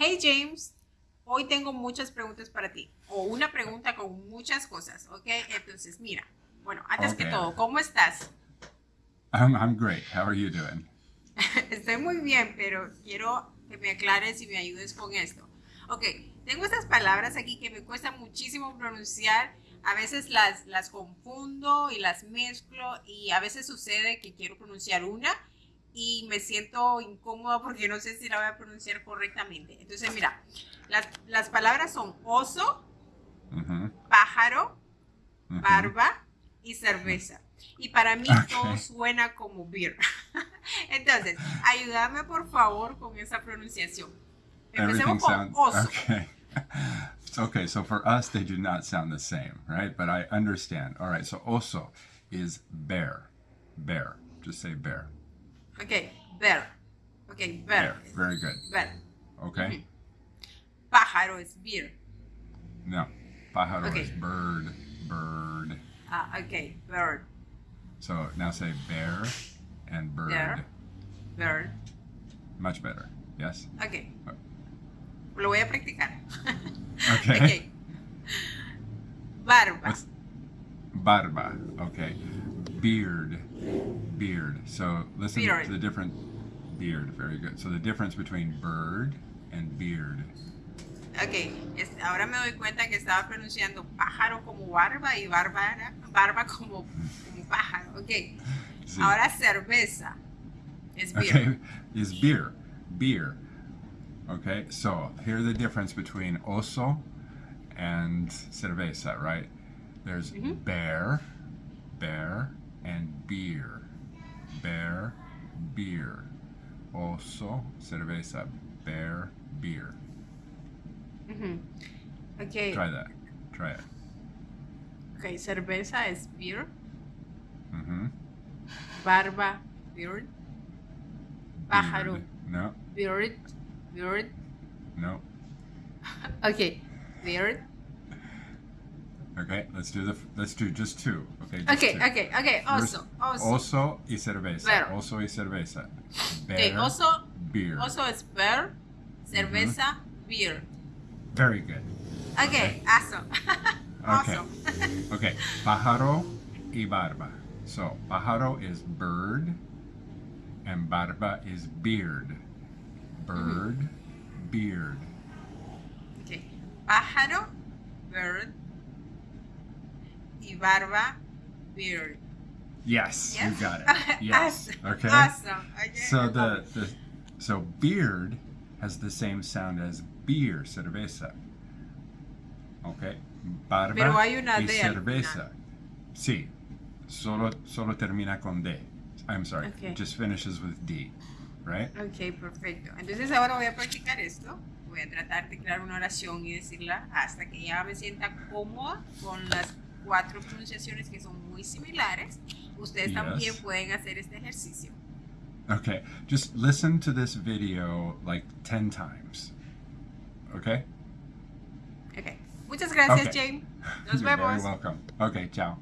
Hey James, hoy tengo muchas preguntas para ti. O una pregunta con muchas cosas, ¿ok? Entonces, mira, bueno, antes que todo, ¿cómo estás? I'm, I'm great. How are you doing? Estoy muy bien, pero quiero que me aclares y me ayudes con esto. Ok, tengo estas palabras aquí que me cuesta muchísimo pronunciar. A veces las, las confundo y las mezclo y a veces sucede que quiero pronunciar una y me siento incómoda porque no sé si la voy a pronunciar correctamente. Entonces, mira, las, las palabras son oso, Mm-hmm. pájaro, Mhm. barba y cerveza. Y para mí Ok. todo suena como beer. Entonces, ayúdame por favor con esa pronunciación. Everything Empecemos con sounds oso. okay. okay, so for us, they do not sound the same, right? But I understand. All right, so oso is bear. Bear. Just say bear. Ok, bear. Ok, Bear. bear. Very good. Bear. Okay. Pájaro is beer. No. Pájaro Okay. is bird. Bird. Ah, ok, bird. So now say bear and bird. Bear. Bird. Much better. Yes. Ok. Lo voy a practicar. Okay. ok. Barba. What's barba? Okay. Beard. Beard. So listen Beard. to the different beard. Very good. So the difference between bird and beard. Ok, es- ahora me doy cuenta que estaba pronunciando pájaro como barba y bárbara, barba como, como pájaro. Ok, Sí. ahora cerveza es beer. Okay. Is beer. Beer. Okay. So here's the difference between oso and cerveza, right? There's Mhm. bear, bear, and beer. Bear, beer. Also, cerveza. Bear, beer. Ujú. Ok, Try that. Try it. ok, cerveza is beer, Mm-hmm. barba, beard, pájaro, No, beard, beard, no. ok, beard. Okay, let's do the. Let's do just two. Okay. Just Ok, two. ok, ok, oso, also. Oso y cerveza. Oso y cerveza. Ok, Bear. oso, Beer. Also it's bear, cerveza, mm-hmm. beer. Very good. Ok, awesome. Okay. awesome. Okay. Pájaro y barba. So pájaro is bird, and barba is beard. Bird, mm-hmm. beard. Ok. Pájaro, bird. Y barba, beard. Yes, you Yes? got it. Yes. awesome. Okay. Awesome. Okay. So the, the so beard has the same sound as beer, cerveza. Okay. Barba Pero hay una y D cerveza. Sí. Solo solo termina con D. I'm sorry. Okay. It just finishes with D, right? Ok, perfecto. Entonces ahora voy a practicar esto. Voy a tratar de crear una oración y decirla hasta que ya me sienta cómoda con las cuatro pronunciaciones que son muy similares. Ustedes Yes. también pueden hacer este ejercicio. Okay. Just listen to this video like 10 times. Okay? Ok. Muchas gracias, Okay. Jane. Nos You're very vemos. welcome. Okay, ciao.